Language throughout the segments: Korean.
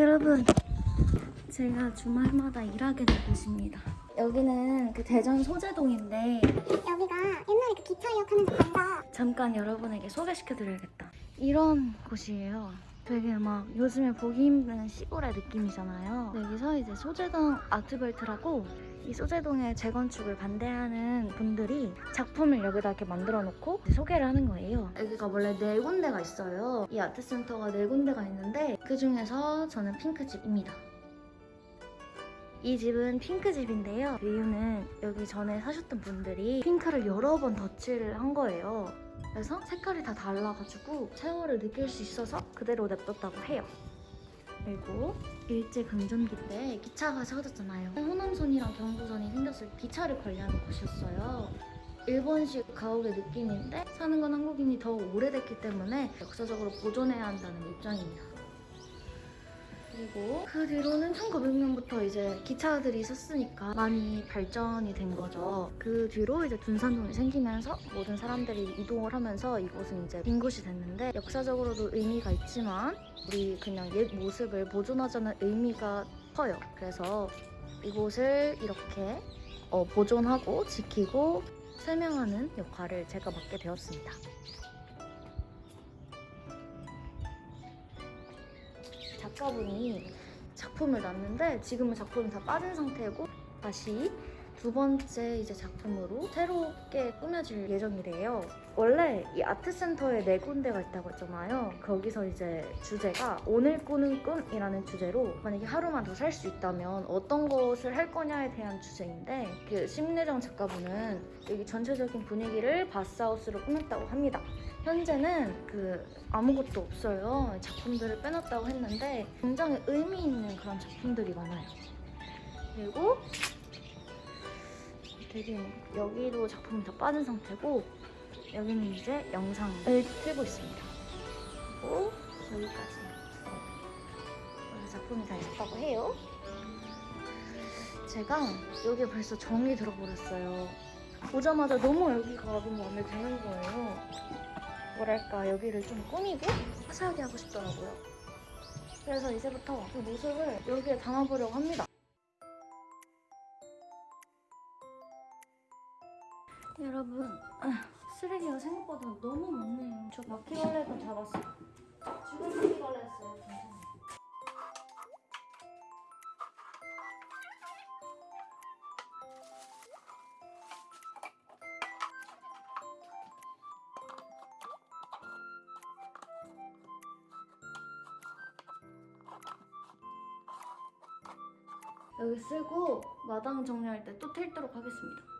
여러분, 제가 주말마다 일하게 된 곳입니다. 여기는 그 대전 소재동인데 여기가 옛날에 그 기차 역하는 데 간다. 잠깐 여러분에게 소개시켜드려야겠다. 이런 곳이에요. 되게 막 요즘에 보기 힘든 시골의 느낌이잖아요. 여기서 이제 소재동 아트벨트라고 이 소재동의 재건축을 반대하는 분들이 작품을 여기다 이렇게 만들어 놓고 소개를 하는 거예요. 여기가 원래 네 군데가 있어요. 이 아트센터가 네 군데가 있는데 그 중에서 저는 핑크집입니다. 이 집은 핑크집인데요. 그 이유는 여기 전에 사셨던 분들이 핑크를 여러 번 덧칠을 한 거예요. 그래서 색깔이 다 달라가지고 세월을 느낄 수 있어서 그대로 냅뒀다고 해요. 그리고 일제 강점기 때 기차가 세워졌잖아요. 호남선이랑 경부선이 생겼을 때 기차를 관리하는 곳이었어요. 일본식 가옥의 느낌인데 사는 건 한국인이 더 오래됐기 때문에 역사적으로 보존해야 한다는 입장입니다. 그리고 그 뒤로는 1900년부터 이제 기차들이 있었으니까 많이 발전이 된 거죠. 그 뒤로 이제 둔산동이 생기면서 모든 사람들이 이동을 하면서 이곳은 이제 빈 곳이 됐는데 역사적으로도 의미가 있지만 우리 그냥 옛 모습을 보존하자는 의미가 커요. 그래서 이곳을 이렇게 어, 보존하고 지키고 설명하는 역할을 제가 맡게 되었습니다. 작가분이 작품을 놨는데 지금은 작품이 다 빠진 상태고 다시 두 번째 이제 작품으로 새롭게 꾸며질 예정이래요. 원래 이 아트센터에 네 군데가 있다고 했잖아요. 거기서 이제 주제가 오늘 꾸는 꿈이라는 주제로 만약에 하루만 더 살 수 있다면 어떤 것을 할 거냐에 대한 주제인데 그 심내정 작가분은 여기 전체적인 분위기를 바스하우스로 꾸몄다고 합니다. 현재는 그 아무것도 없어요. 작품들을 빼놨다고 했는데 굉장히 의미 있는 그런 작품들이 많아요. 그리고 되게 여기도 작품이 다 빠진 상태고 여기는 이제 영상을 틀고 있습니다. 그리고 여기까지 여기 작품이 다 있었다고 해요. 제가 여기에 벌써 정이 들어버렸어요. 보자마자 너무 여기가 너무 마음에 드는 거예요. 뭐랄까 여기를 좀 꾸미고 화사하게 하고 싶더라고요. 그래서 이제부터 그 모습을 여기에 담아보려고 합니다. 여러분 아, 쓰레기가 생각보다 너무 많네요. 저 바퀴벌레도 잡았어요. 죽은 바퀴벌레였어요. 여기 쓰고 마당 정리할 때또 틀도록 하겠습니다.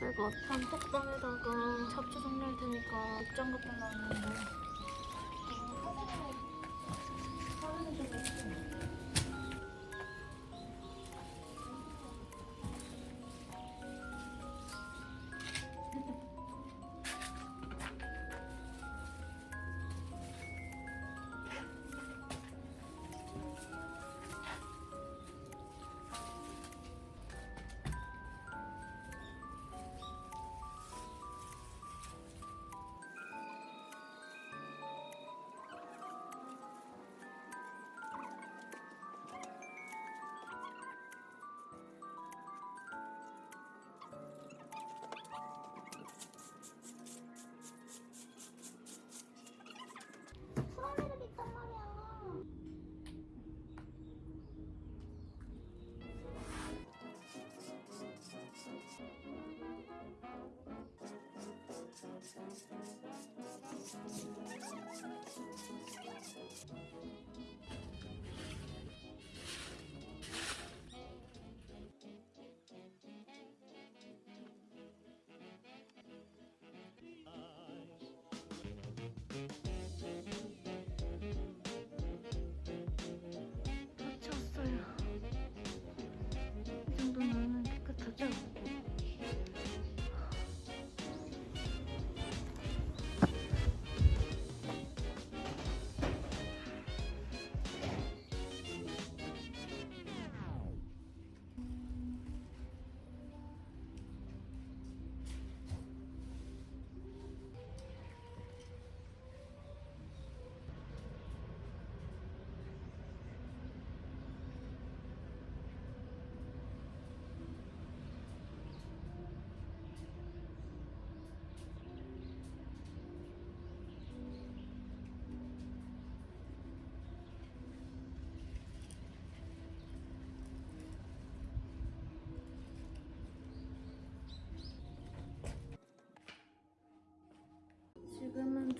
제가 단톡방에다가 잡초 정리할 테니까 입장 같은 거 왔는데 Thank you.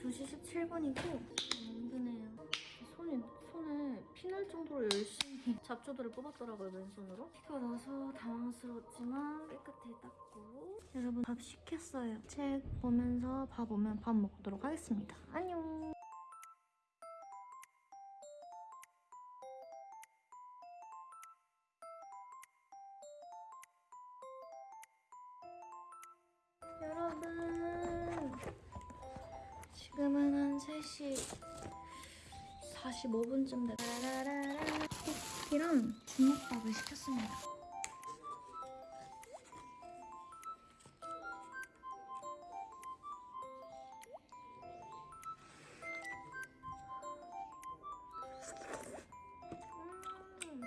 2시 17분이고 힘드네요. 손이 손에 피날 정도로 열심히 잡초들을 뽑았더라고요 맨손으로. 피가 나서 당황스러웠지만 깨끗이 닦고 여러분 밥 시켰어요. 책 보면서 밥 오면 밥 먹도록 하겠습니다. 안녕. 45분쯤 됐 라라라라 쿠키랑 주먹밥을 시켰습니다 음.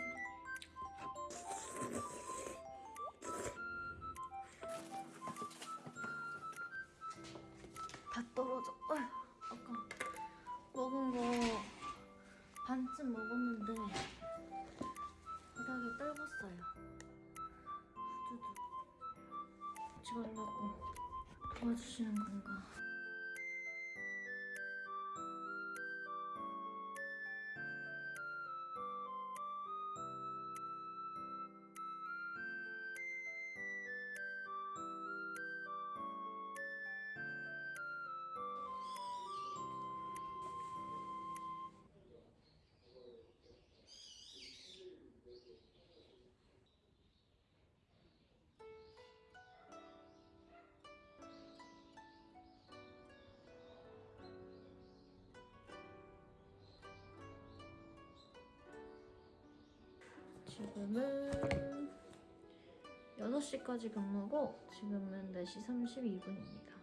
다 떨어져. 아까 먹은 거 반쯤 먹었는데 바닥에 떨궜어요. 후두둑. 가려고 도와주시는 건가? 지금은 6시까지 근무고 지금은 4시 32분입니다.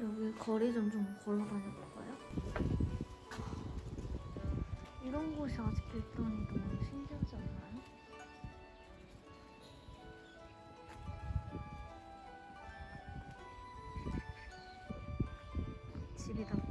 여기 거리 좀 좀 걸어 다녀볼까요? 이런 곳이 아직도 있다니 너무 신기하지 않나요? 집이 닿거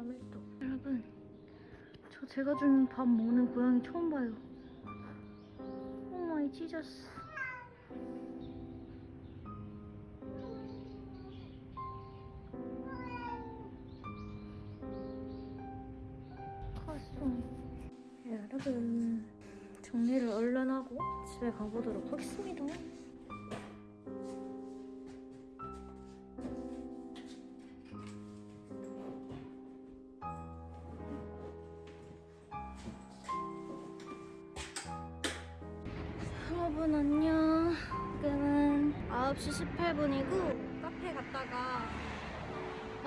(36.1도) 여러분 저 제가 준밥 먹는 고양이 처음 봐요. 오 마이 지저스 컸어 여러분 정리를 얼른 하고 집에 가보도록 하겠습니다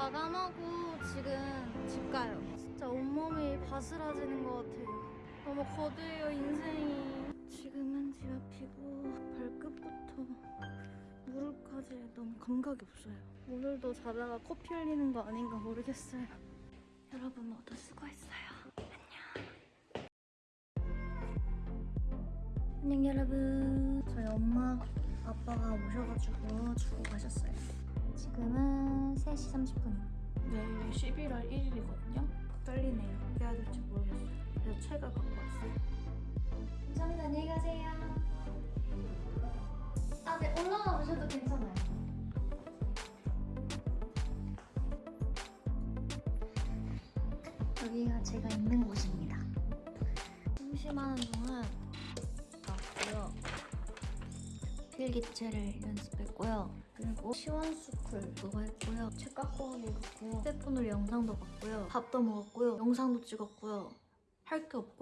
마감하고 지금 집 가요. 진짜 온몸이 바스라지는 것 같아요. 너무 거대해요 인생이. 지금은 집 앞이고 발끝부터 무릎까지 너무 감각이 없어요. 오늘도 자다가 커피 흘리는 거 아닌가 모르겠어요. 여러분 모두 수고했어요. 안녕. 여러분. 저희 엄마 아빠가 오셔가지고 주고 가셨어요 지금은 3시 30분이요. 내일 11월 1일이거든요. 떨리네요. 어떻게 해야 될지 모르겠어요. 그래서 책을 갖고 왔어요. 감사합니다. 안녕히 가세요. 아네 올라가 보셔도 괜찮아요. 여기가 제가 있는 곳입니다. 심심한 동안 왔고요 필기체를 연습했고요 그리고 시원스쿨 그거 했고요. 책 갖고 오고 갔고요 휴대폰으로 영상도 봤고요. 밥도 먹었고요. 영상도 찍었고요. 할 게 없고요